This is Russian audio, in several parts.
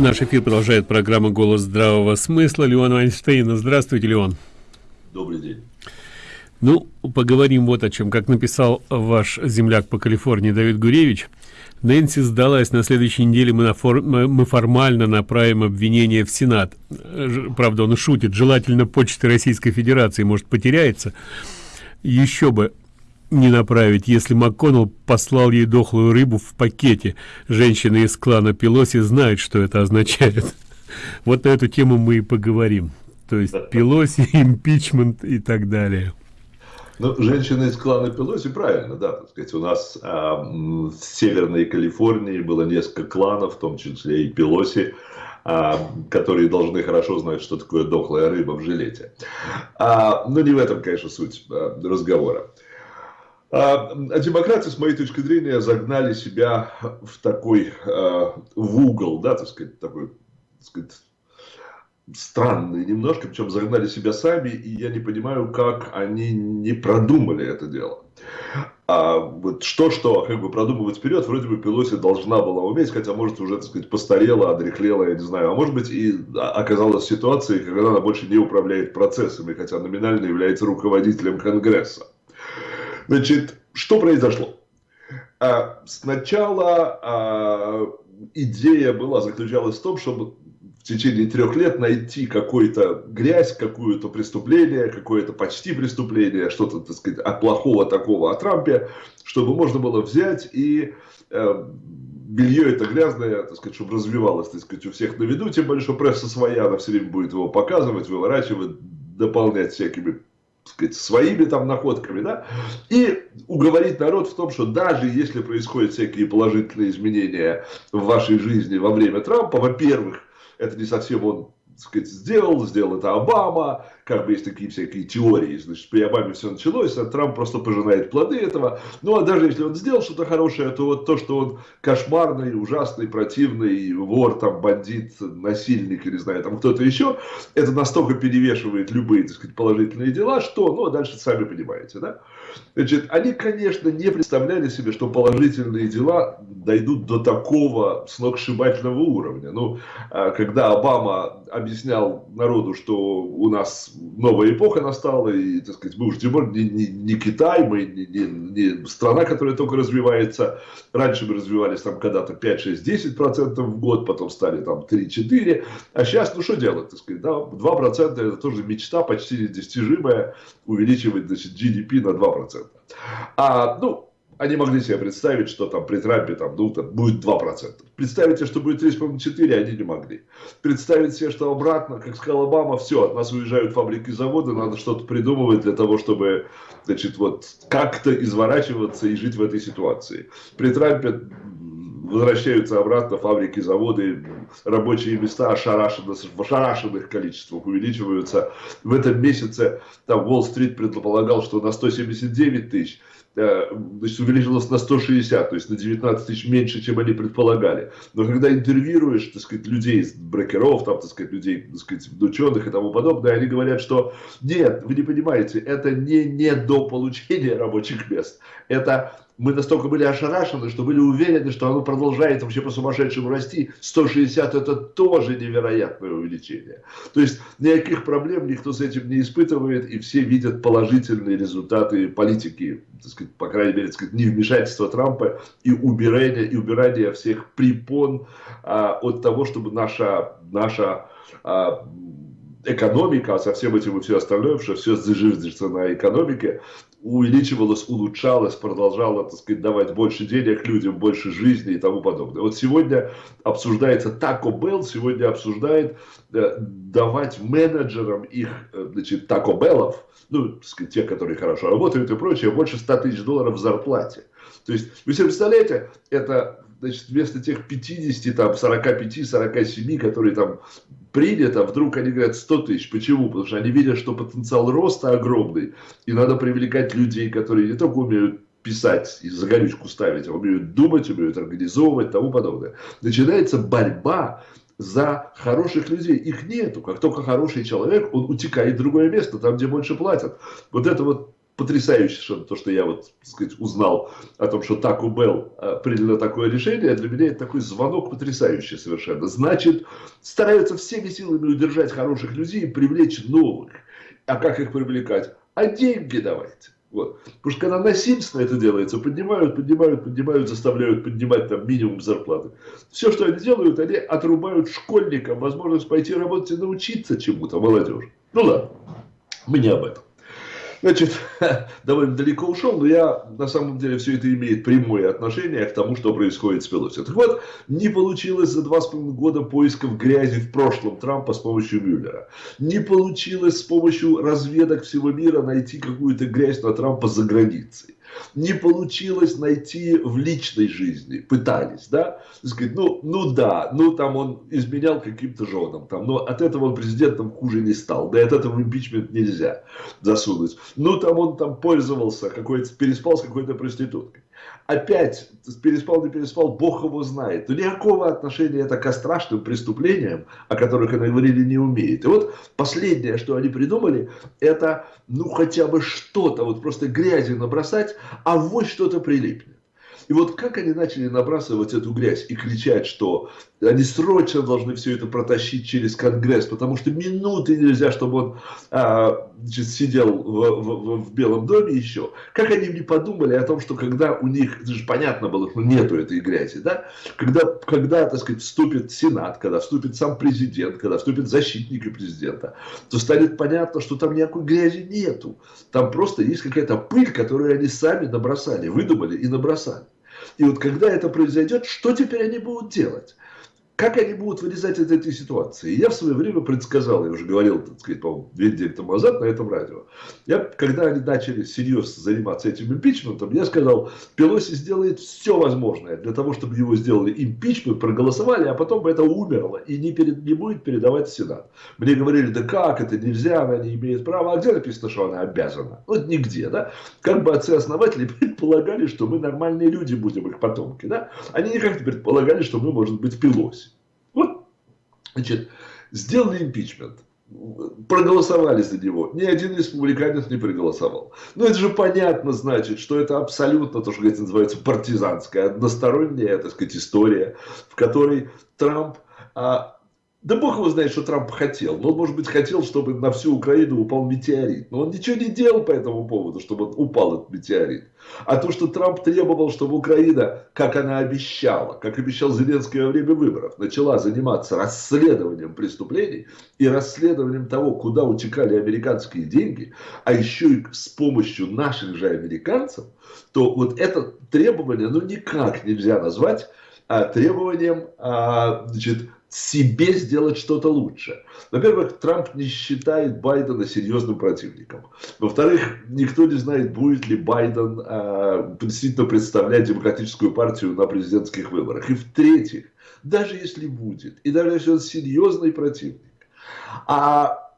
Наш эфир продолжает программа «Голос здравого смысла». Леон Вайнштейна. Здравствуйте, Леон. Добрый день. Ну, поговорим вот о чем. Как написал ваш земляк по Калифорнии Давид Гуревич, Нэнси сдалась. На следующей неделе мы, на фор... мы формально направим обвинение в Сенат. Правда, он шутит. Желательно почты Российской Федерации, может, потеряется. Еще бы не направить, если МакКоннелл послал ей дохлую рыбу в пакете. Женщины из клана Пелоси знают, что это означает. Вот на эту тему мы и поговорим. То есть Пелоси, импичмент и так далее. Ну, женщины из клана Пелоси, правильно, да, так сказать, у нас а, в Северной Калифорнии было несколько кланов, в том числе и Пелоси, а, которые должны хорошо знать, что такое дохлая рыба в жилете. А, но не в этом, конечно, суть а, разговора. А, а демократы, с моей точки зрения, загнали себя в такой, а, в угол, да, так сказать, такой, так сказать, странный немножко, причем загнали себя сами, и я не понимаю, как они не продумали это дело. А вот что-что, как бы продумывать вперед, вроде бы Пелоси должна была уметь, хотя, может, уже, так сказать, постарела, одрехлела, я не знаю. А может быть, и оказалась в ситуации, когда она больше не управляет процессами, хотя номинально является руководителем Конгресса. Значит, что произошло? А, сначала а, идея была, заключалась в том, чтобы в течение трех лет найти какую-то грязь, какое-то преступление, какое-то почти преступление, что-то, так сказать, от плохого такого о Трампе, чтобы можно было взять и э, белье это грязное, так сказать, чтобы развивалось, так сказать, у всех на виду, тем более, что пресса своя, она все время будет его показывать, выворачивать, дополнять всякими сказать, своими там находками, да, и уговорить народ в том, что даже если происходят всякие положительные изменения в вашей жизни во время Трампа, во-первых, это не совсем он сказать, сделал, сделал это Обама, как бы есть такие всякие теории, значит, при Обаме все началось, а Трамп просто пожинает плоды этого, ну а даже если он сделал что-то хорошее, то вот то, что он кошмарный, ужасный, противный, вор, там, бандит, насильник, или не знаю, там кто-то еще, это настолько перевешивает любые, так сказать, положительные дела, что, ну, а дальше сами понимаете, да. Значит, они, конечно, не представляли себе, что положительные дела дойдут до такого сногсшибательного уровня. Ну, а когда Обама объяснял народу, что у нас новая эпоха настала, и, так сказать, мы уже не, не, не Китай, мы не, не, не страна, которая только развивается. Раньше мы развивались там когда-то 5, 6, 10 процентов в год, потом стали там 3-4. А сейчас, ну что делать, так сказать, да, 2 процента это тоже мечта почти недостижимая, увеличивать, значит, GDP на 2 процента. А, ну, они могли себе представить, что там при Трампе там, ну, там будет 2%. Представить себе, что будет 3,4, они не могли. Представить себе, что обратно, как сказал Обама, все, от нас уезжают фабрики и заводы, надо что-то придумывать для того, чтобы значит, вот, как-то изворачиваться и жить в этой ситуации. При Трампе возвращаются обратно фабрики, заводы, рабочие места ошарашенно, в ошарашенных количествах увеличиваются. В этом месяце там Уолл-стрит предполагал, что на 179 тысяч Э, значит, увеличилось на 160, то есть на 19 тысяч меньше, чем они предполагали. Но когда интервьюируешь, так сказать, людей, брокеров, там, так сказать, людей, так сказать, ученых и тому подобное, они говорят, что нет, вы не понимаете, это не, не до получения рабочих мест, это мы настолько были ошарашены, что были уверены, что оно продолжает вообще по сумасшедшему расти. 160 это тоже невероятное увеличение. То есть никаких проблем никто с этим не испытывает, и все видят положительные результаты политики, так сказать, по крайней мере, так сказать, невмешательства Трампа и убирания, и убирания всех препон а, от того, чтобы наша, наша а, экономика, а со всем этим и все остальное, что все зиждется на экономике, увеличивалась, улучшалась, продолжала, так сказать, давать больше денег людям, больше жизни и тому подобное. Вот сегодня обсуждается Taco Bell, сегодня обсуждает э, давать менеджерам их, э, значит, Taco Bell'ов, ну, так сказать, те, которые хорошо работают и прочее, больше 100 тысяч долларов в зарплате. То есть, вы себе представляете, это значит, вместо тех 50, там, 45, 47, которые там принято, вдруг они говорят 100 тысяч. Почему? Потому что они видят, что потенциал роста огромный, и надо привлекать людей, которые не только умеют писать и загорючку ставить, а умеют думать, умеют организовывать тому подобное. Начинается борьба за хороших людей. Их нету. Как только хороший человек, он утекает в другое место, там, где больше платят. Вот это вот потрясающе совершенно то, что я вот, так сказать, узнал о том, что Таку Белл приняла такое решение, для меня это такой звонок потрясающий совершенно. Значит, стараются всеми силами удержать хороших людей и привлечь новых. А как их привлекать? А деньги давайте. Вот. Потому что когда насильственно это делается, поднимают, поднимают, поднимают, заставляют поднимать там минимум зарплаты. Все, что они делают, они отрубают школьникам возможность пойти работать и научиться чему-то, молодежь. Ну ладно, мы не об этом. Значит, довольно далеко ушел, но я, на самом деле, все это имеет прямое отношение к тому, что происходит с Пелоси. Так вот, не получилось за два с половиной года поисков грязи в прошлом Трампа с помощью Мюллера. Не получилось с помощью разведок всего мира найти какую-то грязь на Трампа за границей не получилось найти в личной жизни, пытались, да, сказать, ну, ну да, ну там он изменял каким-то женам, там, но от этого он президентом хуже не стал, да и от этого импичмент нельзя засунуть, ну там он там пользовался, какой-то, переспал с какой-то проституткой опять переспал, не переспал, Бог его знает. Но никакого отношения это к страшным преступлениям, о которых они говорили, не умеет. И вот последнее, что они придумали, это ну хотя бы что-то, вот просто грязи набросать, а вот что-то прилипнет. И вот как они начали набрасывать эту грязь и кричать, что они срочно должны все это протащить через Конгресс, потому что минуты нельзя, чтобы он а, значит, сидел в, в, в Белом доме еще. Как они не подумали о том, что когда у них, это же понятно было, что нету этой грязи, да? Когда, когда, так сказать, вступит Сенат, когда вступит сам президент, когда вступит защитники президента, то станет понятно, что там никакой грязи нету. Там просто есть какая-то пыль, которую они сами набросали, выдумали и набросали. И вот когда это произойдет, что теперь они будут делать? Как они будут вылезать из этой ситуации? Я в свое время предсказал, я уже говорил, так сказать, по-моему, две недели тому назад на этом радио. Я, когда они начали серьезно заниматься этим импичментом, я сказал, Пелоси сделает все возможное для того, чтобы его сделали импичмент, проголосовали, а потом это умерло и не, перед, не будет передавать Сенат. Мне говорили, да как, это нельзя, она не имеет права. А где написано, что она обязана? Вот нигде, да? Как бы отцы-основатели предполагали, что мы нормальные люди будем, их потомки, да? Они никак не предполагали, что мы, может быть, Пелоси. Значит, сделали импичмент, проголосовали за него. Ни один республиканец не проголосовал. Ну, это же понятно, значит, что это абсолютно то, что говорится, называется партизанская, односторонняя, так сказать, история, в которой Трамп а, да бог его знает, что Трамп хотел. Но он, может быть, хотел, чтобы на всю Украину упал метеорит. Но он ничего не делал по этому поводу, чтобы упал этот метеорит. А то, что Трамп требовал, чтобы Украина, как она обещала, как обещал Зеленский во время выборов, начала заниматься расследованием преступлений и расследованием того, куда утекали американские деньги, а еще и с помощью наших же американцев, то вот это требование, ну, никак нельзя назвать а, требованием, а, значит, себе сделать что-то лучше. Во-первых, Трамп не считает Байдена серьезным противником. Во-вторых, никто не знает, будет ли Байден э, действительно представлять демократическую партию на президентских выборах. И в-третьих, даже если будет, и даже если он серьезный противник, а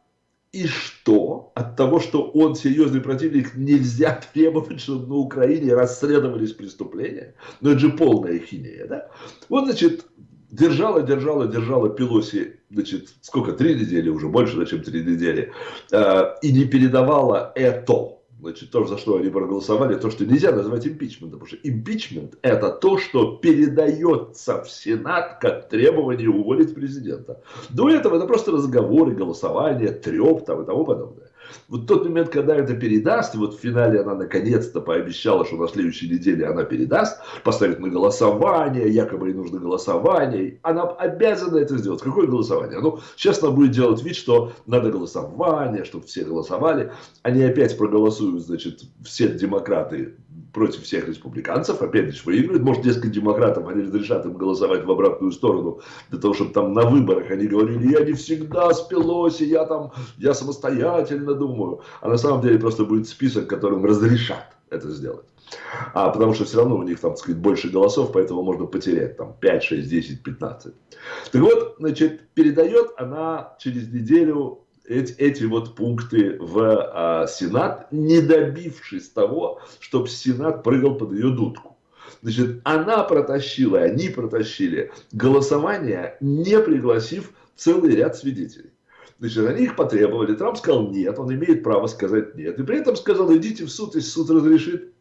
и что? От того, что он серьезный противник, нельзя требовать, чтобы на Украине расследовались преступления? Ну, это же полная хинея, да? Вот, значит, держала, держала, держала Пелоси, значит, сколько, три недели уже, больше, чем три недели, э, и не передавала это, значит, то, за что они проголосовали, то, что нельзя назвать импичментом, потому что импичмент это то, что передается в Сенат как требование уволить президента. До этого это просто разговоры, голосование, треп там и тому подобное. Вот тот момент, когда это передаст, и вот в финале она наконец-то пообещала, что на следующей неделе она передаст, поставит на голосование, якобы ей нужно голосование, она обязана это сделать. Какое голосование? Ну, сейчас она будет делать вид, что надо голосование, чтобы все голосовали. Они опять проголосуют, значит, все демократы против всех республиканцев, опять же выигрывают. Может, несколько демократов, они разрешат им голосовать в обратную сторону, для того, чтобы там на выборах они говорили, я не всегда с Пелоси, я там, я самостоятельно думаю. А на самом деле просто будет список, которым разрешат это сделать. А, потому что все равно у них там, так сказать, больше голосов, поэтому можно потерять там 5, 6, 10, 15. Так вот, значит, передает она через неделю эти, эти вот пункты в а, Сенат, не добившись того, чтобы Сенат прыгал под ее дудку. Значит, она протащила, они протащили голосование, не пригласив целый ряд свидетелей. Значит, они их потребовали, Трамп сказал нет, он имеет право сказать нет. И при этом сказал, идите в суд, если суд разрешит.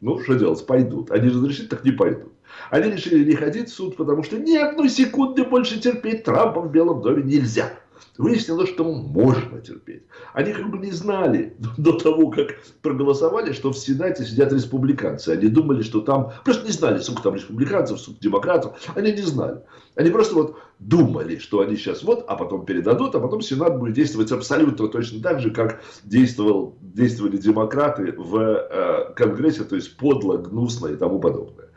Ну, что делать, пойдут. Они разрешит, так не пойдут. Они решили не ходить в суд, потому что ни одной секунды больше терпеть Трампа в Белом доме нельзя. Выяснилось, что можно терпеть. Они как бы не знали до того, как проголосовали, что в Сенате сидят республиканцы. Они думали, что там... Просто не знали, сколько там республиканцев, сколько демократов. Они не знали. Они просто вот думали, что они сейчас вот, а потом передадут, а потом Сенат будет действовать абсолютно точно так же, как действовал, действовали демократы в э, Конгрессе, то есть подло, гнусно и тому подобное.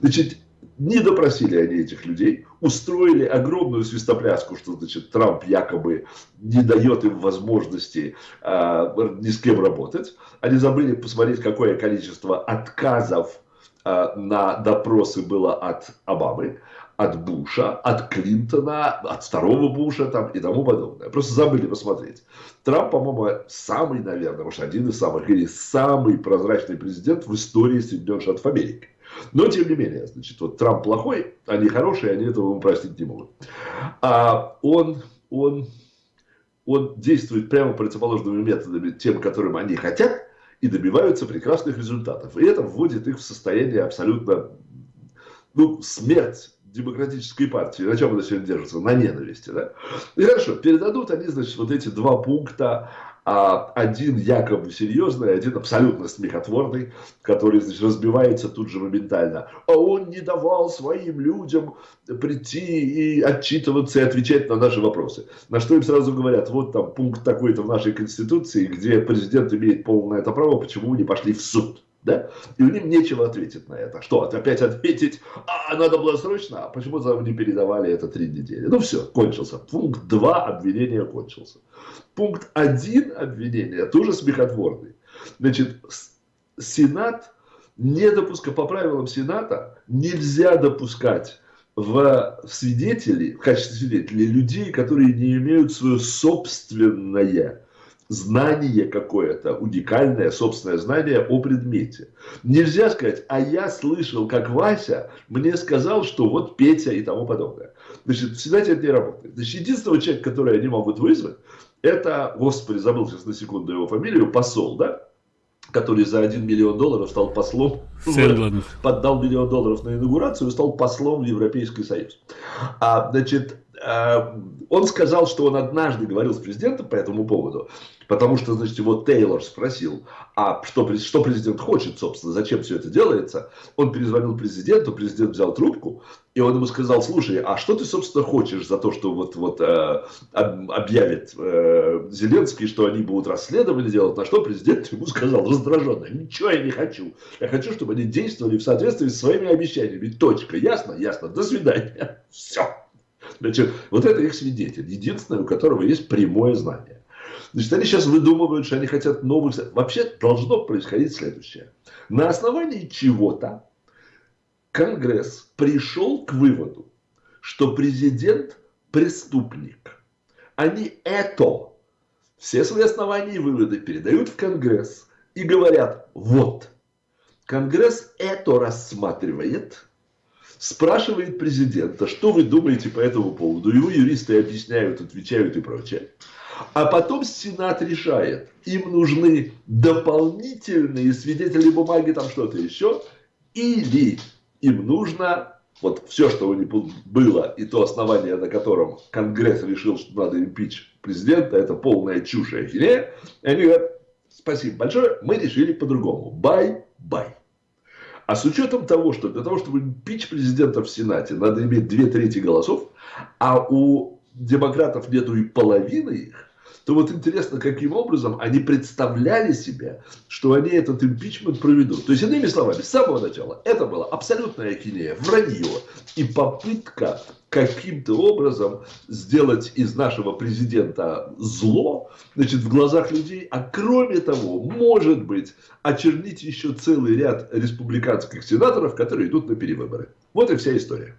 Значит, не допросили они этих людей, устроили огромную свистопляску, что значит Трамп якобы не дает им возможности э, ни с кем работать. Они забыли посмотреть, какое количество отказов э, на допросы было от Обамы, от Буша, от Клинтона, от второго Буша там, и тому подобное. Просто забыли посмотреть. Трамп, по-моему, самый, наверное, может, один из самых, или самый прозрачный президент в истории Соединенных Штатов Америки. Но, тем не менее, значит, вот Трамп плохой, они хорошие, они этого ему простить не могут. А он, он, он действует прямо противоположными методами тем, которым они хотят, и добиваются прекрасных результатов. И это вводит их в состояние абсолютно, ну, смерть демократической партии, на чем она сегодня держится? На ненависти, да? И хорошо, передадут они, значит, вот эти два пункта один якобы серьезный, один абсолютно смехотворный, который значит, разбивается тут же моментально. А он не давал своим людям прийти и отчитываться и отвечать на наши вопросы. На что им сразу говорят, вот там пункт такой-то в нашей Конституции, где президент имеет полное это право, почему вы не пошли в суд? Да? И них нечего ответить на это. Что, опять ответить, а надо было срочно, а почему нам не передавали это три недели? Ну все, кончился. Пункт 2 обвинения кончился. Пункт 1 обвинения тоже смехотворный. Значит, Сенат не допускает, по правилам Сената нельзя допускать в свидетели, в качестве свидетелей людей, которые не имеют свое собственное знание какое-то, уникальное собственное знание о предмете. Нельзя сказать, а я слышал, как Вася мне сказал, что вот Петя и тому подобное. Значит, всегда это не работает. Значит, единственного человека, который они могут вызвать, это, господи, забыл сейчас на секунду его фамилию, посол, да? который за 1 миллион долларов стал послом, Сэндланд. поддал миллион долларов на инаугурацию и стал послом в Европейский Союз. А, значит, Э, он сказал, что он однажды говорил с президентом по этому поводу, потому что, значит, его Тейлор спросил, а что, что президент хочет, собственно, зачем все это делается. Он перезвонил президенту, президент взял трубку, и он ему сказал, слушай, а что ты, собственно, хочешь за то, что вот, вот э, объявит э, Зеленский, что они будут расследование делать, на что президент ему сказал раздраженно, ничего я не хочу, я хочу, чтобы они действовали в соответствии с своими обещаниями, точка, ясно, ясно, до свидания, все. Значит, вот это их свидетель, единственный, у которого есть прямое знание. Значит, они сейчас выдумывают, что они хотят новых... Вообще должно происходить следующее. На основании чего-то Конгресс пришел к выводу, что президент преступник. Они это, все свои основания и выводы передают в Конгресс и говорят, вот, Конгресс это рассматривает, спрашивает президента, что вы думаете по этому поводу. Его юристы объясняют, отвечают и прочее. А потом Сенат решает, им нужны дополнительные свидетели бумаги, там что-то еще, или им нужно вот все, что у них было, и то основание, на котором Конгресс решил, что надо impeach президента, это полная чушь и ахинея. И они говорят, спасибо большое, мы решили по-другому. Bye-bye. А с учетом того, что для того, чтобы пич президента в Сенате, надо иметь две трети голосов, а у демократов нету и половины их, то вот интересно, каким образом они представляли себе, что они этот импичмент проведут. То есть, иными словами, с самого начала это была абсолютная ахинея, вранье и попытка каким-то образом сделать из нашего президента зло, значит, в глазах людей, а кроме того, может быть, очернить еще целый ряд республиканских сенаторов, которые идут на перевыборы. Вот и вся история.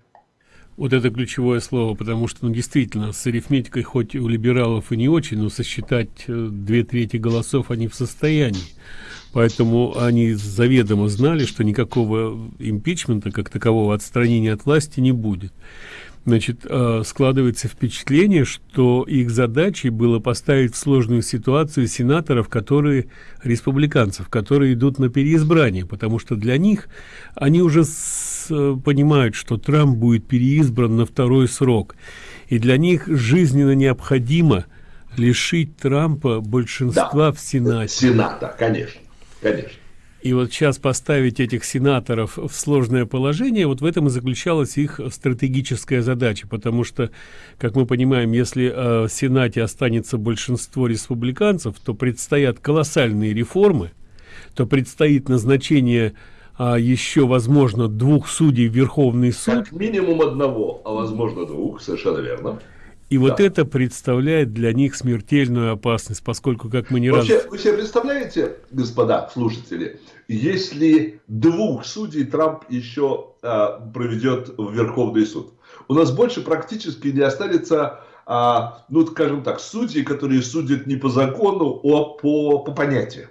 Вот это ключевое слово, потому что, ну, действительно, с арифметикой хоть у либералов и не очень, но сосчитать э, две трети голосов они в состоянии. Поэтому они заведомо знали, что никакого импичмента, как такового отстранения от власти не будет. значит, э, складывается впечатление, что их задачей было поставить в сложную ситуацию сенаторов, которые, республиканцев, которые идут на переизбрание, потому что для них они уже понимают, что Трамп будет переизбран на второй срок, и для них жизненно необходимо лишить Трампа большинства да, в Сенате. Сената, конечно, конечно. И вот сейчас поставить этих сенаторов в сложное положение, вот в этом и заключалась их стратегическая задача, потому что, как мы понимаем, если э, в Сенате останется большинство республиканцев, то предстоят колоссальные реформы, то предстоит назначение а, еще, возможно, двух судей в Верховный суд. Как минимум одного, а возможно двух, совершенно верно. И да. вот это представляет для них смертельную опасность, поскольку, как мы не Вообще, раз... Вы себе представляете, господа слушатели, если двух судей Трамп еще а, проведет в Верховный суд? У нас больше практически не останется, а, ну, скажем так, судей, которые судят не по закону, а по, по понятиям.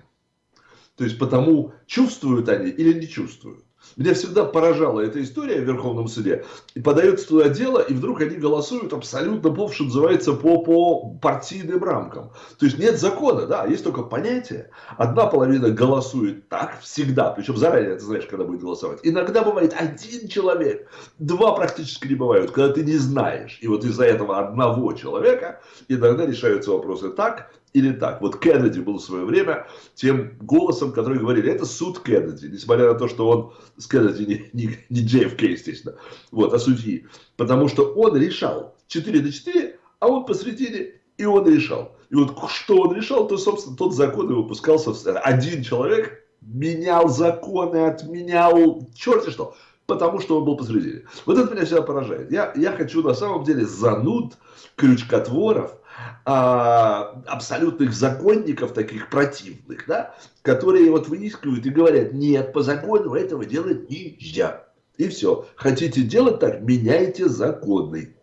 То есть, потому чувствуют они или не чувствуют. Меня всегда поражала эта история в Верховном суде. И подается туда дело, и вдруг они голосуют абсолютно, по, что называется, по, по партийным рамкам. То есть нет закона, да, есть только понятие. Одна половина голосует так всегда, причем заранее ты знаешь, когда будет голосовать. Иногда бывает один человек, два практически не бывают, когда ты не знаешь. И вот из-за этого одного человека иногда решаются вопросы так, или так. Вот Кеннеди был в свое время тем голосом, который говорили, это суд Кеннеди, несмотря на то, что он с Кеннеди не, не, не JFK, естественно, вот, а судьи. Потому что он решал 4 на 4, а он посредине, и он решал. И вот что он решал, то, собственно, тот закон и выпускался. Один человек менял законы, отменял черти что, потому что он был посредине. Вот это меня всегда поражает. Я, я хочу на самом деле зануд, крючкотворов, а, абсолютных законников, таких противных, да, которые вот выискивают и говорят, нет, по закону этого делать нельзя. И все. Хотите делать так, меняйте законы.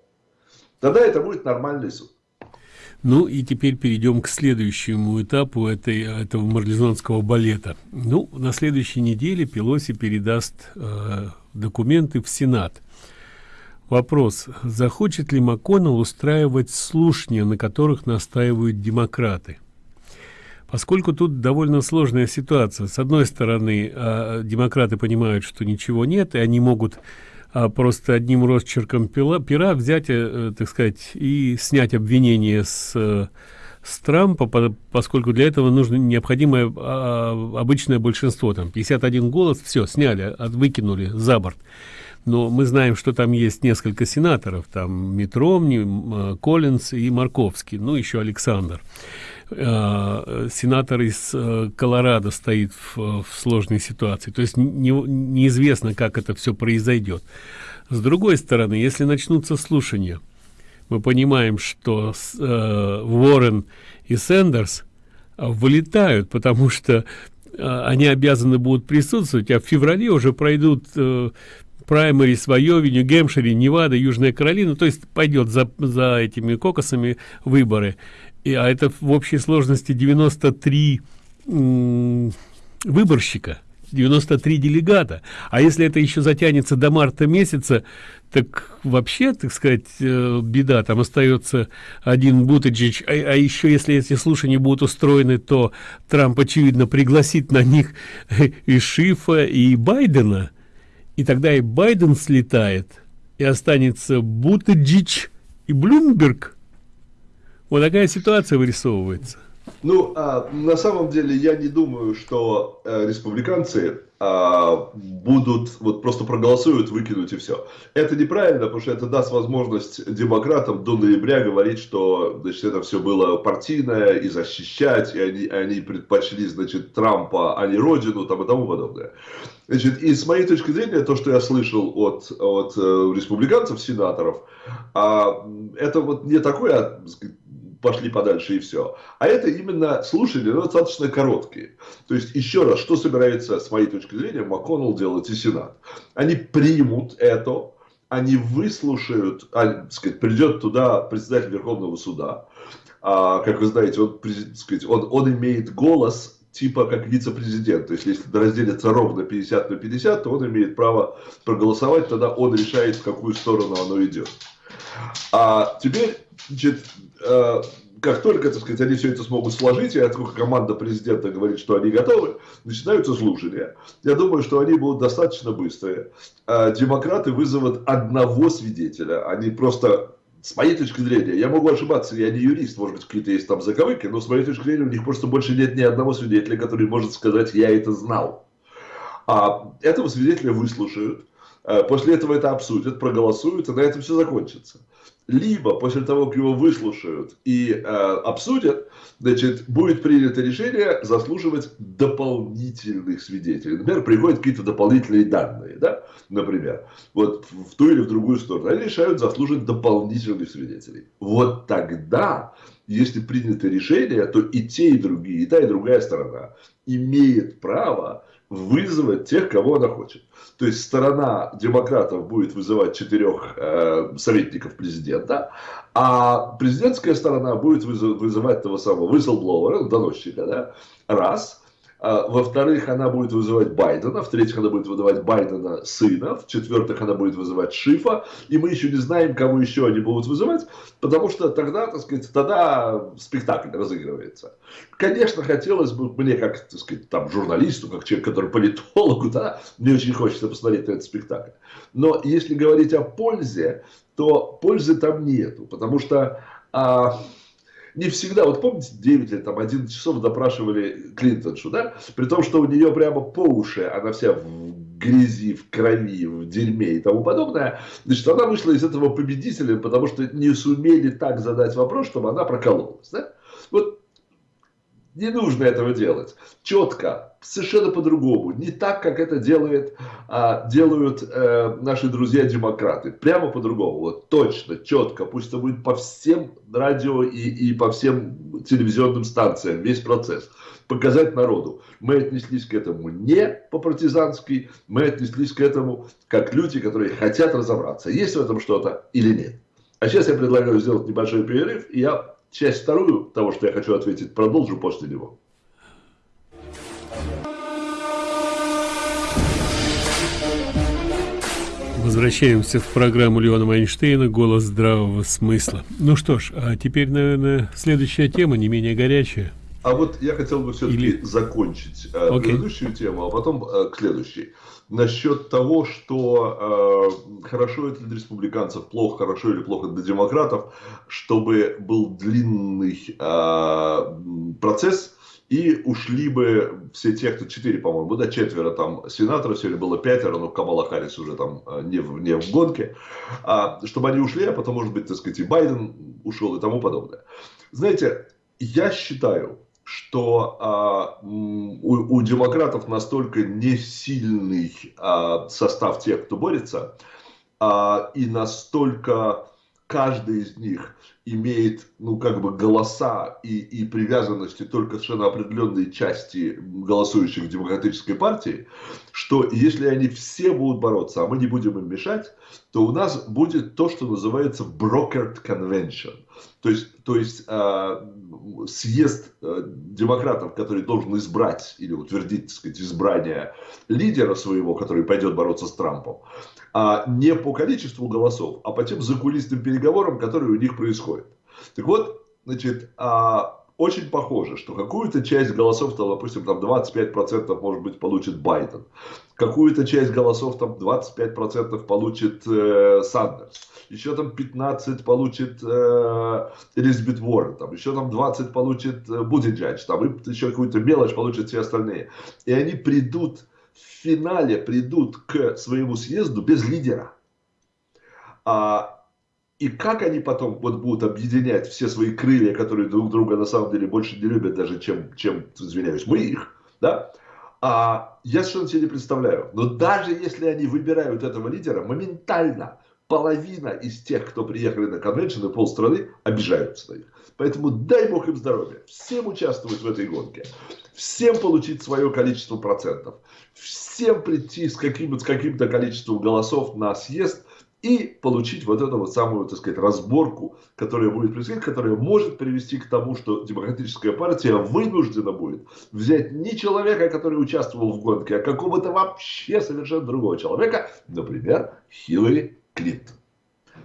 Тогда это будет нормальный суд. Ну и теперь перейдем к следующему этапу этой, этого марлезонского балета. Ну, на следующей неделе Пелоси передаст э, документы в Сенат. Вопрос. Захочет ли МакКоннелл устраивать слушания, на которых настаивают демократы? Поскольку тут довольно сложная ситуация. С одной стороны, э, демократы понимают, что ничего нет, и они могут э, просто одним росчерком пила, пера взять, э, так сказать, и снять обвинение с, э, с Трампа, по, поскольку для этого нужно необходимое э, обычное большинство. Там 51 голос, все, сняли, выкинули за борт но мы знаем, что там есть несколько сенаторов, там Митромни, э, Коллинс и Марковский, ну еще Александр. Э, сенатор из э, Колорадо стоит в, в сложной ситуации, то есть не, неизвестно, как это все произойдет. С другой стороны, если начнутся слушания, мы понимаем, что э, Уоррен и Сендерс вылетают, потому что они обязаны будут присутствовать, а в феврале уже пройдут э, праймерис в Айове, Нью-Гэмпшире, Невада, Южная Каролина, то есть пойдет за, за этими кокосами выборы. И, а это в общей сложности 93 выборщика. 93 делегата. А если это еще затянется до марта месяца, так вообще, так сказать, э, беда. Там остается один Бутаджич. А, а еще, если эти слушания будут устроены, то Трамп, очевидно, пригласит на них и Шифа, и Байдена и тогда и Байден слетает, и останется Бутаджич и Блумберг. Вот такая ситуация вырисовывается. Ну, а, на самом деле, я не думаю, что а, республиканцы будут, вот просто проголосуют, выкинуть и все. Это неправильно, потому что это даст возможность демократам до ноября говорить, что, значит, это все было партийное и защищать, и они, они предпочли, значит, Трампа, а не Родину, там и тому подобное. Значит, и с моей точки зрения, то, что я слышал от, от э, республиканцев, сенаторов, а, это вот не такое, пошли подальше и все. А это именно слушания достаточно короткие. То есть, еще раз, что собирается, с моей точки зрения, МакКоннелл делать и Сенат? Они примут это, они выслушают, а, сказать, придет туда председатель Верховного суда, а, как вы знаете, он, сказать, он, он имеет голос типа как вице-президент. То есть, если разделится ровно 50 на 50, то он имеет право проголосовать, тогда он решает, в какую сторону оно идет. А теперь, значит, э, как только, так сказать, они все это смогут сложить, и как команда президента говорит, что они готовы, начинаются слушания. Я думаю, что они будут достаточно быстрые. А демократы вызовут одного свидетеля. Они просто с моей точки зрения, я могу ошибаться, я не юрист, может быть, какие-то есть там заковыки, но с моей точки зрения у них просто больше нет ни одного свидетеля, который может сказать, я это знал. А этого свидетеля выслушают, э, после этого это обсудят, проголосуют, и на этом все закончится либо после того, как его выслушают и э, обсудят, значит, будет принято решение заслуживать дополнительных свидетелей. Например, приходят какие-то дополнительные данные, да, например, вот в ту или в другую сторону. Они решают заслуживать дополнительных свидетелей. Вот тогда, если принято решение, то и те, и другие, и та, и другая сторона имеет право вызвать тех, кого она хочет. То есть сторона демократов будет вызывать четырех э, советников президента, а президентская сторона будет вызывать того самого whistleblower, доносчика, да, раз – во-вторых, она будет вызывать Байдена. В-третьих, она будет вызывать Байдена сына. В-четвертых, она будет вызывать Шифа. И мы еще не знаем, кого еще они будут вызывать, потому что тогда, так сказать, тогда спектакль разыгрывается. Конечно, хотелось бы мне, как, так сказать, там, журналисту, как человек, который политологу, да, мне очень хочется посмотреть на этот спектакль. Но если говорить о пользе, то пользы там нету, потому что... А, не всегда, вот помните, 9 или там 11 часов допрашивали Клинтоншу, да, при том, что у нее прямо по уши, она вся в грязи, в крови, в дерьме и тому подобное, значит, она вышла из этого победителем, потому что не сумели так задать вопрос, чтобы она прокололась, да? Вот не нужно этого делать. Четко, совершенно по-другому. Не так, как это делает, а, делают э, наши друзья-демократы. Прямо по-другому. Вот точно, четко. Пусть это будет по всем радио и, и по всем телевизионным станциям. Весь процесс. Показать народу. Мы отнеслись к этому не по-партизански. Мы отнеслись к этому как люди, которые хотят разобраться, есть в этом что-то или нет. А сейчас я предлагаю сделать небольшой перерыв, и я часть вторую того, что я хочу ответить, продолжу после него. Возвращаемся в программу Леона Майнштейна «Голос здравого смысла». Ну что ж, а теперь, наверное, следующая тема, не менее горячая. А вот я хотел бы все-таки Или... закончить. Э, предыдущую тему, а потом э, к следующей насчет того, что э, хорошо это для республиканцев, плохо, хорошо или плохо для демократов, чтобы был длинный э, процесс, и ушли бы все те, кто четыре, по-моему, да, четверо там сенаторов, сегодня было пятеро, но Камала Харрис уже там э, не в, не в гонке, а, чтобы они ушли, а потом, может быть, так сказать, и Байден ушел и тому подобное. Знаете, я считаю, что а, у, у демократов настолько не сильный а, состав тех, кто борется, а, и настолько каждый из них имеет, ну, как бы голоса и, и привязанности только совершенно определенной части голосующих в демократической партии, что если они все будут бороться, а мы не будем им мешать, то у нас будет то, что называется brokered convention. То есть, то есть э, съезд э, демократов, который должен избрать или утвердить, так сказать, избрание лидера своего, который пойдет бороться с Трампом, а не по количеству голосов, а по тем закулисным переговорам, которые у них происходят. Так вот, значит, а, очень похоже, что какую-то часть голосов, там, допустим, там 25% может быть получит Байден, какую-то часть голосов, там 25% получит э, Сандерс, еще там 15 получит э, Элизабет Уоррен, там, еще там 20 получит э, Будиджадж, там, и еще какую-то мелочь получат все остальные. И они придут, в финале придут к своему съезду без лидера. А, и как они потом вот будут объединять все свои крылья, которые друг друга на самом деле больше не любят даже, чем, чем извиняюсь, мы их, да, а, я совершенно себе не представляю. Но даже если они выбирают этого лидера, моментально половина из тех, кто приехали на конвеншн, и полстраны обижаются на них. Поэтому дай бог им здоровья. Всем участвовать в этой гонке. Всем получить свое количество процентов. Всем прийти с каким-то каким количеством голосов на съезд и получить вот эту вот самую, так сказать, разборку, которая будет происходить, которая может привести к тому, что демократическая партия вынуждена будет взять не человека, который участвовал в гонке, а какого-то вообще совершенно другого человека, например, Хиллари Клинтон.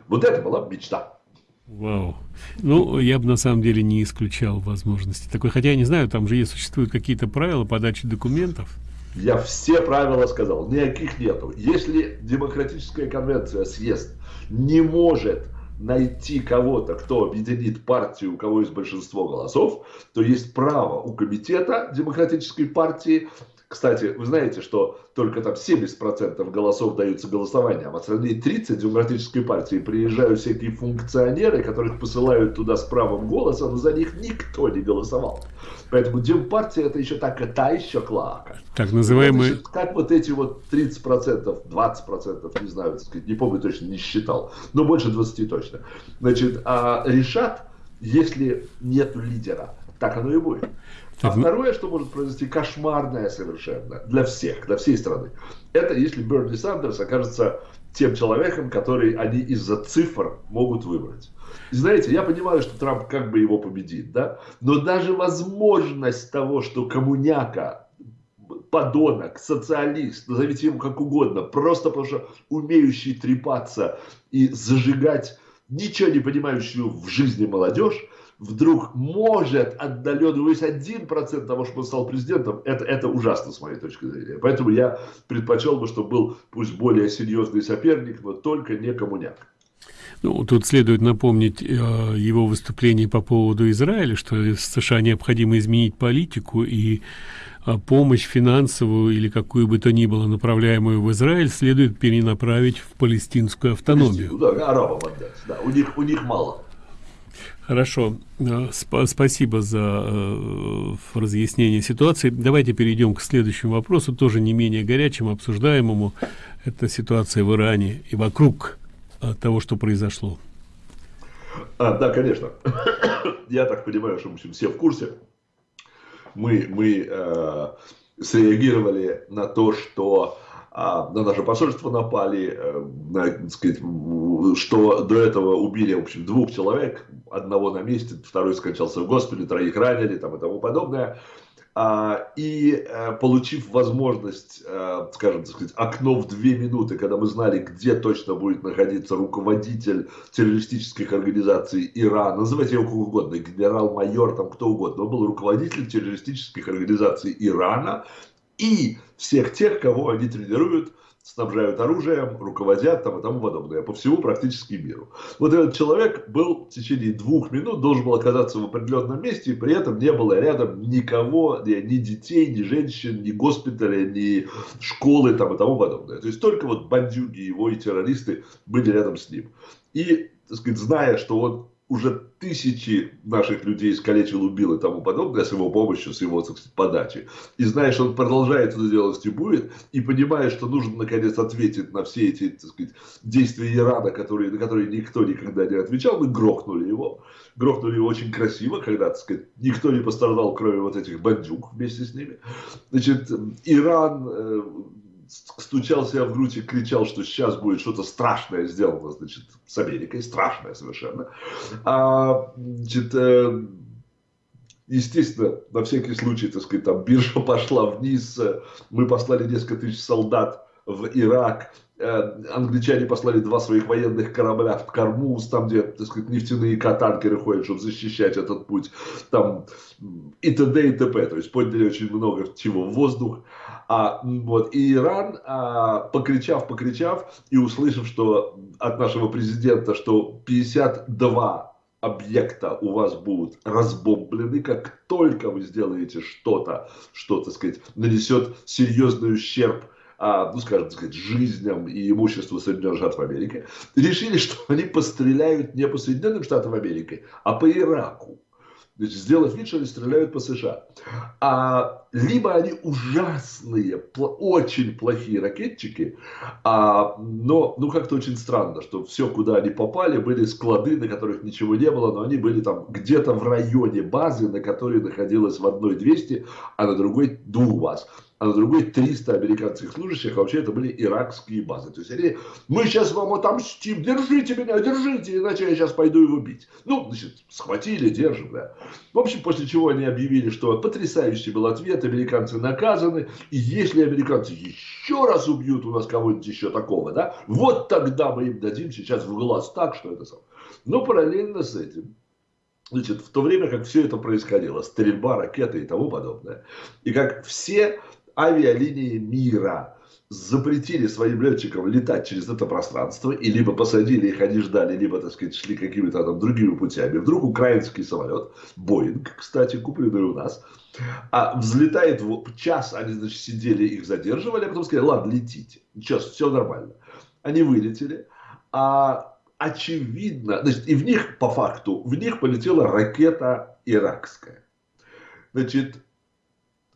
Вот это была мечта. Вау. Ну, я бы на самом деле не исключал возможности такой. Хотя я не знаю, там же есть, существуют какие-то правила подачи документов. Я все правила сказал, никаких нету. Если демократическая конвенция съезд не может найти кого-то, кто объединит партию, у кого есть большинство голосов, то есть право у комитета демократической партии кстати, вы знаете, что только там 70% голосов даются голосованием, а в остальные 30 демократической партии приезжают всякие функционеры, которых посылают туда с правом голоса, но за них никто не голосовал. Поэтому Демпартия это еще так, та еще клака. Так называемые... Вот, как вот эти вот 30%, 20%, не знаю, так сказать, не помню точно, не считал, но больше 20 точно. Значит, а решат, если нету лидера, так оно и будет. А второе, что может произойти, кошмарное совершенно для всех, для всей страны, это если Берни Сандерс окажется тем человеком, который они из-за цифр могут выбрать. И знаете, я понимаю, что Трамп как бы его победит, да, но даже возможность того, что коммуняка, подонок, социалист, назовите ему как угодно, просто потому что умеющий трепаться и зажигать ничего не понимающую в жизни молодежь, вдруг может отдаленно, есть один процент того, что он стал президентом, это, это ужасно с моей точки зрения. Поэтому я предпочел бы, чтобы был пусть более серьезный соперник, но только не коммуняк. Ну, тут следует напомнить э, его выступление по поводу Израиля, что США необходимо изменить политику и э, помощь финансовую или какую бы то ни было направляемую в Израиль следует перенаправить в палестинскую автономию. Да, арабам отдать, да, у них, у них мало. Хорошо, э, Сп спасибо за э, разъяснение ситуации. Давайте перейдем к следующему вопросу, тоже не менее горячему, обсуждаемому. Это ситуация в Иране и вокруг э, того, что произошло. А, да, конечно. Я так понимаю, что общем, все в курсе. Мы, мы э, среагировали на то, что а на наше посольство напали, э, на, сказать, что до этого убили, в общем, двух человек, одного на месте, второй скончался в госпитале, троих ранили там, и тому подобное. А, и э, получив возможность, э, скажем, так сказать, окно в две минуты, когда мы знали, где точно будет находиться руководитель террористических организаций Ирана, называйте его как угодно, генерал-майор, там кто угодно, он был руководителем террористических организаций Ирана, и всех тех, кого они тренируют, снабжают оружием, руководят там и тому подобное, по всему практически миру. Вот этот человек был в течение двух минут, должен был оказаться в определенном месте, и при этом не было рядом никого, ни, ни детей, ни женщин, ни госпиталя, ни школы там и тому подобное. То есть только вот бандюги его и террористы были рядом с ним. И, так сказать, зная, что он уже тысячи наших людей искалечил, убил и тому подобное с его помощью, с его сказать, подачи. И знаешь, он продолжает это делать и будет, и понимая, что нужно наконец ответить на все эти так сказать, действия Ирана, которые, на которые никто никогда не отвечал, мы грохнули его. Грохнули его очень красиво, когда так сказать, никто не пострадал, кроме вот этих бандюк вместе с ними. Значит, Иран э, стучал себя в грудь и кричал, что сейчас будет что-то страшное сделано, значит, с Америкой, страшное совершенно. А, значит, э, естественно, на всякий случай, так сказать, там биржа пошла вниз, мы послали несколько тысяч солдат в Ирак, э, англичане послали два своих военных корабля в Кармуз, там, где, так сказать, нефтяные катанкеры ходят, чтобы защищать этот путь, там, и т.д. и т.п. То есть подняли очень много чего в воздух. А, вот, и Иран, а, покричав, покричав, и услышав, что от нашего президента, что 52 объекта у вас будут разбомблены, как только вы сделаете что-то, что, так сказать, нанесет серьезный ущерб а, ну, скажем так сказать, жизням и имуществу Соединенных Штатов Америки, решили, что они постреляют не по Соединенным Штатам Америки, а по Ираку. Значит, сделав вид, что они стреляют по США. А, либо они ужасные, очень плохие ракетчики, а, но ну как-то очень странно, что все, куда они попали, были склады, на которых ничего не было, но они были там где-то в районе базы, на которой находилась в одной 200, а на другой двух баз а на другой 300 американских служащих, а вообще это были иракские базы. То есть они, мы сейчас вам отомстим, держите меня, держите, иначе я сейчас пойду его бить. Ну, значит, схватили, держим, да. В общем, после чего они объявили, что потрясающий был ответ, бывает, американцы наказаны, и если американцы еще раз убьют у нас кого-нибудь еще такого, да, вот тогда мы им дадим сейчас в глаз так, что это сам. Но параллельно с этим, значит, в то время, как все это происходило, стрельба, ракеты и тому подобное, и как все авиалинии мира запретили своим летчикам летать через это пространство, и либо посадили их, они ждали, либо, так сказать, шли какими-то там другими путями. Вдруг украинский самолет, Боинг, кстати, купленный у нас, а взлетает в час, они, значит, сидели, их задерживали, а потом сказали, ладно, летите, сейчас все нормально. Они вылетели, а очевидно, значит, и в них, по факту, в них полетела ракета иракская. Значит,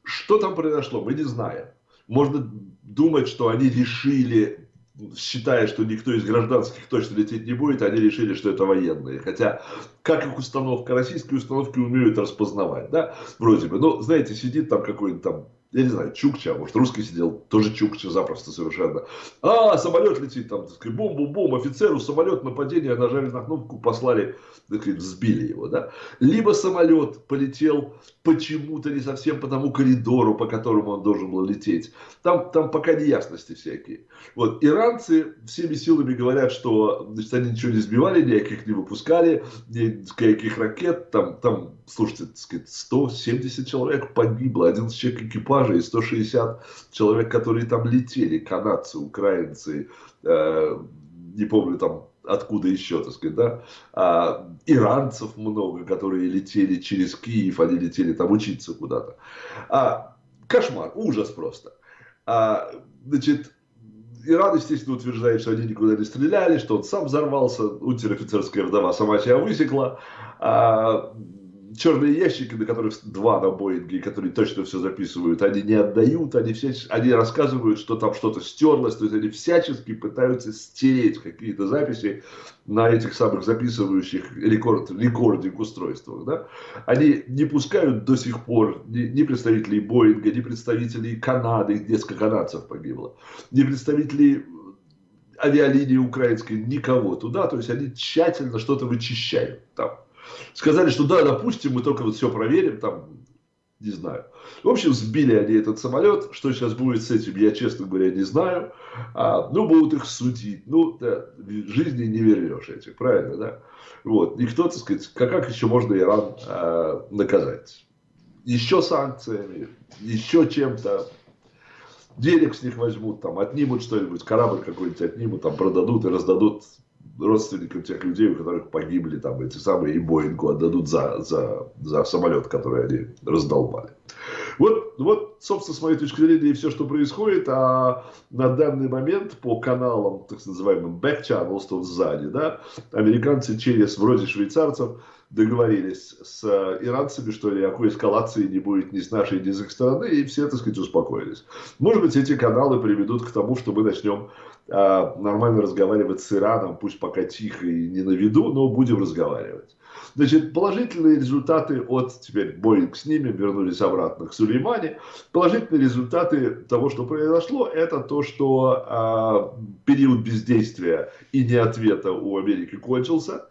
что там произошло, мы не знаем. Можно думать, что они решили, считая, что никто из гражданских точно лететь не будет, они решили, что это военные. Хотя, как их установка, российские установки умеют распознавать, да, вроде бы. Ну, знаете, сидит там какой-нибудь там я не знаю, Чукча, может, русский сидел, тоже Чукча запросто совершенно. А, самолет летит, там, так сказать, бум-бум-бум, офицеру самолет, нападение, нажали на кнопку, послали, так сказать, взбили его, да. Либо самолет полетел почему-то не совсем по тому коридору, по которому он должен был лететь. Там, там пока неясности всякие. Вот, иранцы всеми силами говорят, что, значит, они ничего не сбивали, никаких не выпускали, никаких ракет, там, там слушайте, так сказать, 170 человек погибло, 11 человек экипажа и 160 человек, которые там летели, канадцы, украинцы, э, не помню там откуда еще, так сказать, да, а, иранцев много, которые летели через Киев, они летели там учиться куда-то. А, кошмар, ужас просто. А, значит, Иран, естественно, утверждает, что они никуда не стреляли, что он сам взорвался, унтер-офицерская вдова сама себя высекла. А, черные ящики, на которых два на Боинге, которые точно все записывают, они не отдают, они, все, они рассказывают, что там что-то стерлось, то есть они всячески пытаются стереть какие-то записи на этих самых записывающих рекорд, рекординг устройствах. Да? Они не пускают до сих пор ни, ни представителей Боинга, ни представителей Канады, несколько канадцев погибло, ни представителей авиалинии украинской, никого туда, то есть они тщательно что-то вычищают там. Сказали, что да, допустим, мы только вот все проверим, там, не знаю. В общем, сбили они этот самолет. Что сейчас будет с этим, я, честно говоря, не знаю. А, ну, будут их судить. Ну, да, жизни не вернешь этих, правильно, да? Вот. Никто, так сказать, как, как еще можно Иран а, наказать? Еще санкциями, еще чем-то. Денег с них возьмут, там, отнимут что-нибудь, корабль какой-нибудь отнимут, там, продадут и раздадут родственникам тех людей, у которых погибли там эти самые, и Боингу отдадут за, за, за самолет, который они раздолбали. Вот, вот, собственно, с моей точки зрения, и все, что происходит, а на данный момент по каналам, так называемым back channels, что сзади, да, американцы через, вроде швейцарцев, договорились с иранцами, что никакой эскалации не будет ни с нашей, ни с их стороны, и все, так сказать, успокоились. Может быть, эти каналы приведут к тому, что мы начнем нормально разговаривать с Ираном, пусть пока тихо и не на виду, но будем разговаривать. Значит, положительные результаты от, теперь Боинг с ними, вернулись обратно к Сулеймане. Положительные результаты того, что произошло, это то, что э, период бездействия и не ответа у Америки кончился.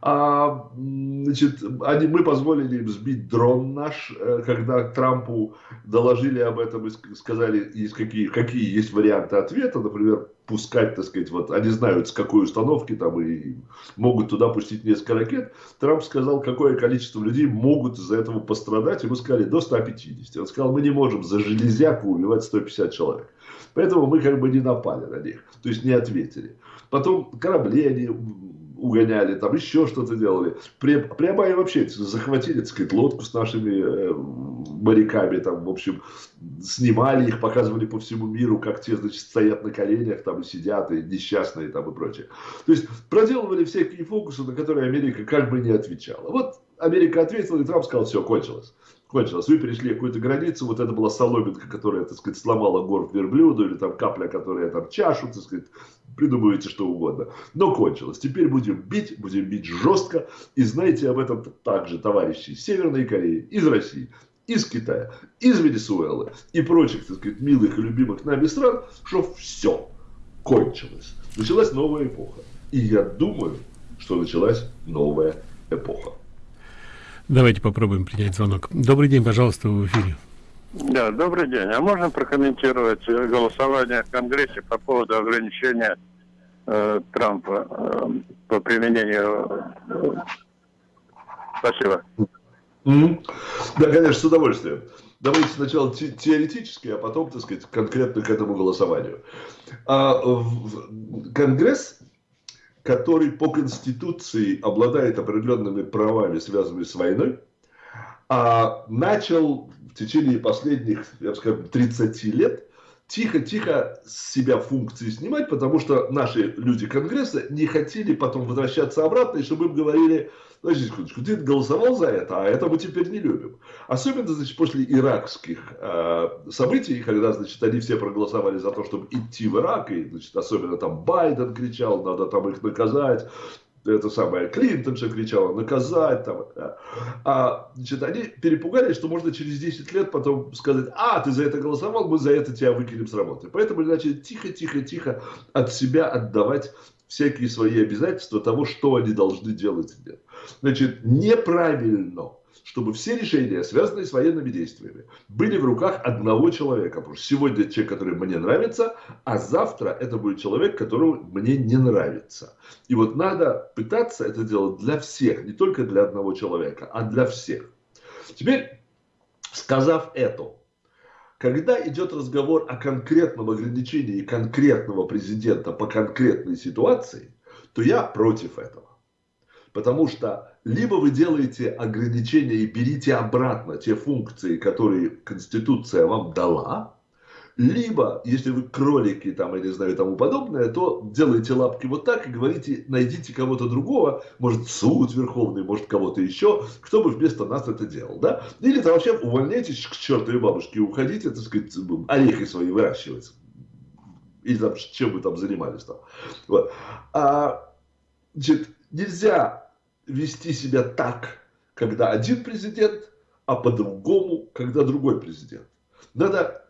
А, значит, они, мы позволили им сбить дрон наш, э, когда Трампу доложили об этом и сказали, есть какие, какие есть варианты ответа, например, пускать, так сказать, вот они знают с какой установки там и могут туда пустить несколько ракет. Трамп сказал, какое количество людей могут из-за этого пострадать, и мы сказали до 150. Он сказал, мы не можем за железяку убивать 150 человек. Поэтому мы как бы не напали на них, то есть не ответили. Потом корабли они угоняли, там еще что-то делали. Прямо и вообще захватили, так сказать, лодку с нашими э, моряками, там, в общем, снимали их, показывали по всему миру, как те, значит, стоят на коленях, там, и сидят, и несчастные, там, и прочее. То есть, проделывали всякие фокусы, на которые Америка как бы не отвечала. Вот Америка ответила, и Трамп сказал, все, кончилось кончилось. Вы перешли какую-то границу, вот это была соломинка, которая, так сказать, сломала горб верблюду, или там капля, которая там чашу, так сказать, придумываете что угодно. Но кончилось. Теперь будем бить, будем бить жестко. И знаете об этом также товарищи из Северной Кореи, из России, из Китая, из Венесуэлы и прочих, так сказать, милых и любимых нами стран, что все кончилось. Началась новая эпоха. И я думаю, что началась новая эпоха. Давайте попробуем принять звонок. Добрый день, пожалуйста, в эфире. Да, добрый день. А можно прокомментировать голосование в Конгрессе по поводу ограничения э, Трампа э, по применению... Э, спасибо. Mm -hmm. Да, конечно, с удовольствием. Давайте сначала те теоретически, а потом, так сказать, конкретно к этому голосованию. А, в, Конгресс, который по Конституции обладает определенными правами, связанными с войной, а, начал в течение последних, я бы сказал, 30 лет тихо-тихо с себя функции снимать, потому что наши люди Конгресса не хотели потом возвращаться обратно, и чтобы им говорили, подожди секундочку, ты голосовал за это, а это мы теперь не любим. Особенно, значит, после иракских э, событий, когда, значит, они все проголосовали за то, чтобы идти в Ирак, и, значит, особенно там Байден кричал, надо там их наказать, это самое, Клинтон же кричала, наказать там. А, значит, они перепугались, что можно через 10 лет потом сказать, а, ты за это голосовал, мы за это тебя выкинем с работы. Поэтому начали тихо-тихо-тихо от себя отдавать всякие свои обязательства того, что они должны делать. Значит, неправильно чтобы все решения, связанные с военными действиями, были в руках одного человека. Потому что сегодня человек, который мне нравится, а завтра это будет человек, которого мне не нравится. И вот надо пытаться это делать для всех, не только для одного человека, а для всех. Теперь, сказав это, когда идет разговор о конкретном ограничении конкретного президента по конкретной ситуации, то я против этого. Потому что либо вы делаете ограничения и берите обратно те функции, которые Конституция вам дала, либо, если вы кролики там, я не знаю, тому подобное, то делаете лапки вот так и говорите, найдите кого-то другого, может суд верховный, может кого-то еще, кто бы вместо нас это делал, да? Или там вообще увольняйтесь к чертовой бабушке уходите, так сказать, орехи свои выращивать. Или там, чем вы там занимались там. Вот. А, значит, нельзя вести себя так, когда один президент, а по-другому, когда другой президент. Надо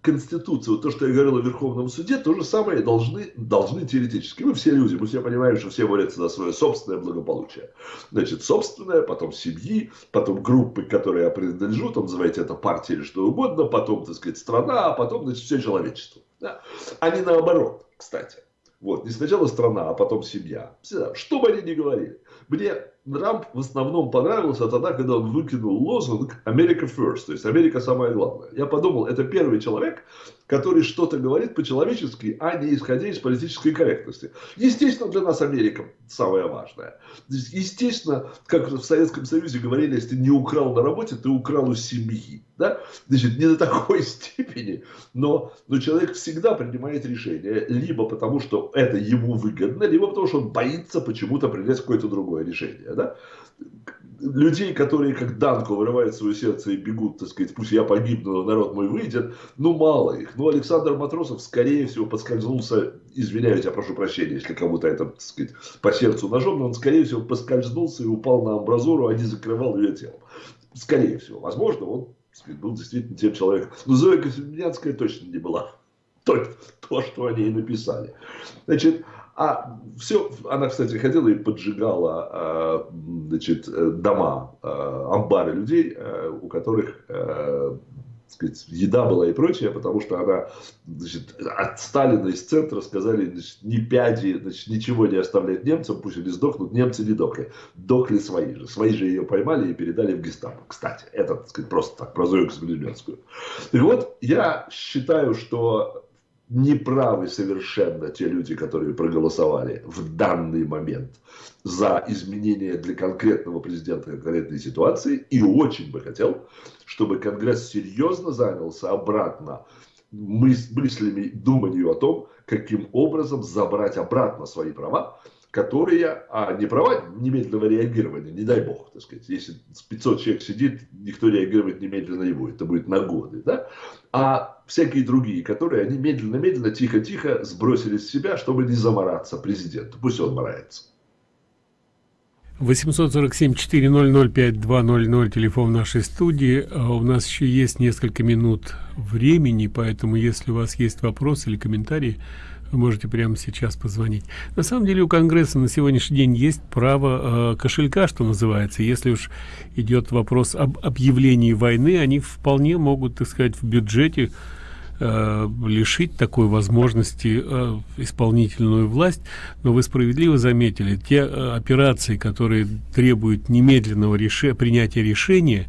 Конституцию, то, что я говорил о Верховном суде, то же самое должны, должны теоретически. Мы все люди, мы все понимаем, что все борются за свое собственное благополучие. Значит, собственное, потом семьи, потом группы, которые я принадлежу, там называйте это партия или что угодно, потом, так сказать, страна, а потом, значит, все человечество. Да? А не наоборот, кстати. Вот, не сначала страна, а потом семья. Всегда, что бы они ни говорили. Мне Трамп в основном понравился тогда, когда он выкинул лозунг «Америка first», то есть «Америка самое главное». Я подумал, это первый человек, который что-то говорит по-человечески, а не исходя из политической корректности. Естественно, для нас Америка самое важное. Естественно, как в Советском Союзе говорили, если ты не украл на работе, ты украл у семьи. Да? Значит, не до такой степени, но, но человек всегда принимает решение, либо потому, что это ему выгодно, либо потому, что он боится почему-то принять какое-то другое решение. Да? людей, которые как Данко вырывают свое сердце и бегут, так сказать, пусть я погибну, но народ мой выйдет, ну мало их. Ну Александр Матросов, скорее всего, подскользнулся, извиняюсь, я прошу прощения, если кому-то это, так сказать, по сердцу ножом, но он, скорее всего, поскользнулся и упал на амбразуру, а не закрывал ее телом. Скорее всего, возможно, он сказать, был действительно тем человеком. Но Зоя Косминянская точно не была. То, то, что они и написали. Значит, а все, она, кстати, ходила и поджигала а, значит, дома, а, амбары людей, а, у которых сказать, еда была и прочее, потому что она значит, от Сталина из центра сказали, значит, ни пяди, значит, ничего не оставлять немцам, пусть они сдохнут, немцы не дохли. Дохли свои же. Свои же ее поймали и передали в гестапо. Кстати, это, так сказать, просто так, про Зою Космолемецкую. И вот я считаю, что неправы совершенно те люди, которые проголосовали в данный момент за изменения для конкретного президента конкретной ситуации. И очень бы хотел, чтобы Конгресс серьезно занялся обратно мыслями, думанию о том, каким образом забрать обратно свои права, которые, а не права немедленного реагирования, не дай бог, так сказать, если 500 человек сидит, никто реагировать немедленно не будет, это будет на годы, да, а всякие другие, которые они медленно-медленно, тихо-тихо сбросили с себя, чтобы не замораться президенту, пусть он морается. 847-400-5200, телефон нашей студии. А у нас еще есть несколько минут времени, поэтому если у вас есть вопросы или комментарии, Вы можете прямо сейчас позвонить. На самом деле у Конгресса на сегодняшний день есть право э, кошелька, что называется. Если уж идет вопрос об объявлении войны, они вполне могут, так сказать, в бюджете э, лишить такой возможности э, исполнительную власть. Но вы справедливо заметили, те э, операции, которые требуют немедленного реше принятия решения,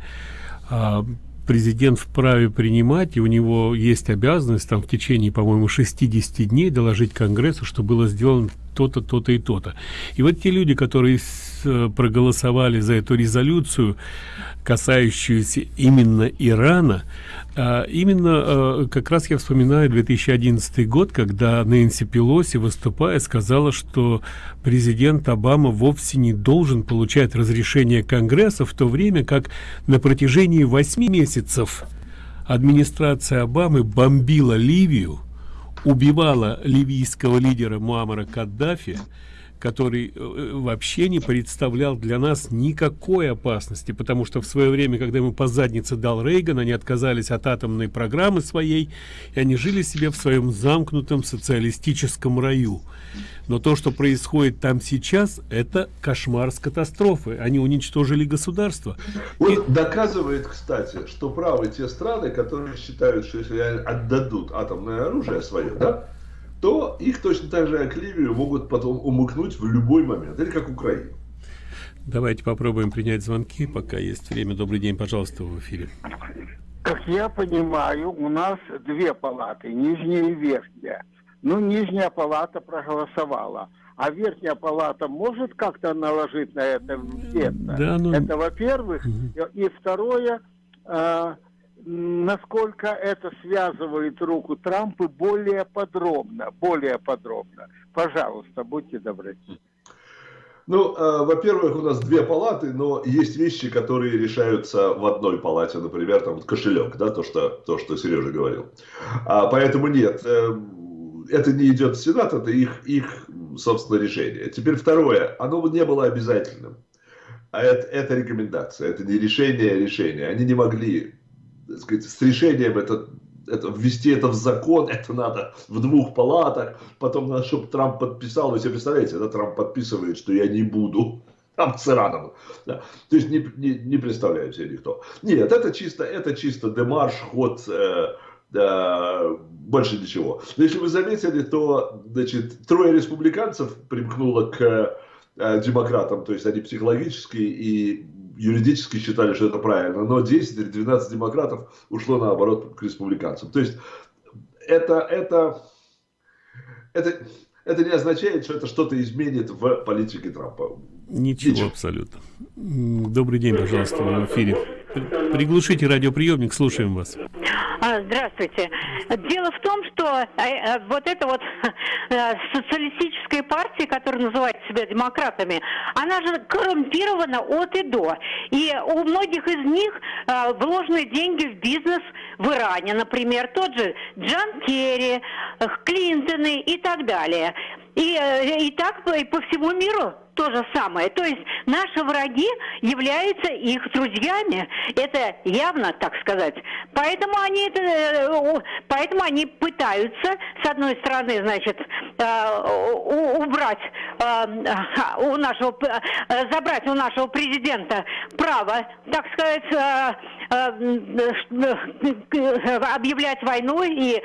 э, президент вправе принимать, и у него есть обязанность там в течение, по-моему, 60 дней доложить Конгрессу, что было сделано то-то, то-то и то-то. И вот те люди, которые э, проголосовали за эту резолюцию, касающуюся именно Ирана, а, именно а, как раз я вспоминаю 2011 год, когда Нэнси Пелоси, выступая, сказала, что президент Обама вовсе не должен получать разрешение Конгресса, в то время как на протяжении восьми месяцев администрация Обамы бомбила Ливию, убивала ливийского лидера Муаммара Каддафи, который э, вообще не представлял для нас никакой опасности, потому что в свое время, когда ему по заднице дал Рейган, они отказались от атомной программы своей, и они жили себе в своем замкнутом социалистическом раю. Но то, что происходит там сейчас, это кошмар с катастрофы. Они уничтожили государство. Вот и... доказывает, кстати, что правы те страны, которые считают, что если они отдадут атомное оружие свое, да, то их точно так же, как Ливию, могут потом умыкнуть в любой момент. Или как Украину. Давайте попробуем принять звонки, пока есть время. Добрый день, пожалуйста, в эфире. Как я понимаю, у нас две палаты, нижняя и верхняя. Ну, нижняя палата проголосовала. А верхняя палата может как-то наложить на это вето? Да, ну... Это во-первых. Угу. И второе, э, насколько это связывает руку Трампа более подробно, более подробно. Пожалуйста, будьте добры. Ну, э, во-первых, у нас две палаты, но есть вещи, которые решаются в одной палате, например, там вот кошелек, да, то, что, то, что Сережа говорил. А, поэтому нет, э, это не идет в Сенат, это их, их, собственно, решение. Теперь второе, оно не было обязательным. А это, это рекомендация, это не решение, а решение. Они не могли так сказать, с решением это, это, ввести это в закон, это надо в двух палатах, потом надо, чтобы Трамп подписал, вы себе представляете, да, Трамп подписывает, что я не буду там с Ираном. Да. То есть не, не, не представляю себе никто. Нет, это чисто, это чисто демарш, ход, э, больше ничего. Но если вы заметили, то значит, трое республиканцев примкнуло к э, демократам, то есть они психологически и юридически считали, что это правильно, но 10 или 12 демократов ушло наоборот к республиканцам. То есть это, это, это, это не означает, что это что-то изменит в политике Трампа. Ничего, Ничего. абсолютно. Добрый день, пожалуйста, в эфире. Приглушите радиоприемник, слушаем вас. А, здравствуйте. Дело в том, что э, э, вот эта вот э, социалистическая партия, которая называет себя демократами, она же коррумпирована от и до. И у многих из них вложены деньги в бизнес в Иране, например, тот же Джан Керри, Клинтоны и так далее. И, и так и по всему миру то же самое. То есть наши враги являются их друзьями. Это явно, так сказать. Поэтому они, это, э, поэтому они пытаются, с одной стороны, значит, э, убрать э, у нашего, забрать у нашего президента право, так сказать, объявлять войну и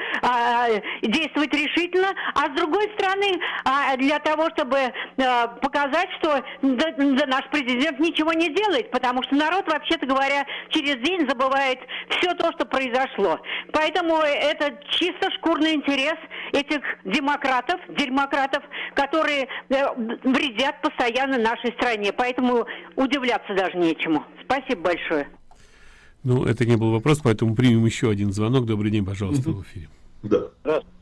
действовать решительно, а с другой стороны, а для того, чтобы показать сказать, что да, да, наш президент ничего не делает, потому что народ, вообще-то говоря, через день забывает все то, что произошло. Поэтому это чисто шкурный интерес этих демократов, демократов, которые э, вредят постоянно нашей стране. Поэтому удивляться даже нечему. Спасибо большое. Ну, это не был вопрос, поэтому примем еще один звонок. Добрый день, пожалуйста, в эфире. Да. Здравствуйте.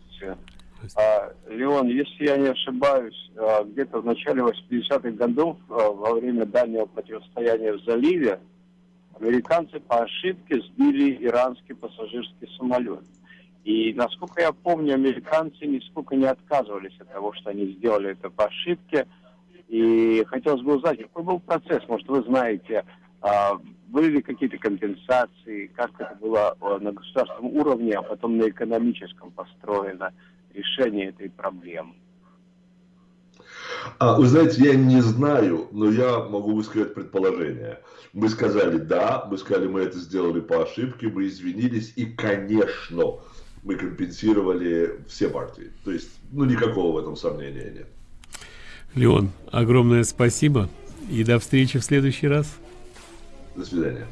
А, Леон, если я не ошибаюсь, а, где-то в начале 80-х годов, а, во время дальнего противостояния в заливе, американцы по ошибке сбили иранский пассажирский самолет. И, насколько я помню, американцы нисколько не отказывались от того, что они сделали это по ошибке. И хотелось бы узнать, какой был процесс, может, вы знаете, были ли какие-то компенсации, как это было на государственном уровне, а потом на экономическом построено. Решения этой проблемы? А, вы знаете, я не знаю, но я могу высказать предположение. Мы сказали да, мы сказали, мы это сделали по ошибке, мы извинились, и, конечно, мы компенсировали все партии. То есть, ну, никакого в этом сомнения нет. Леон, огромное спасибо и до встречи в следующий раз. До свидания.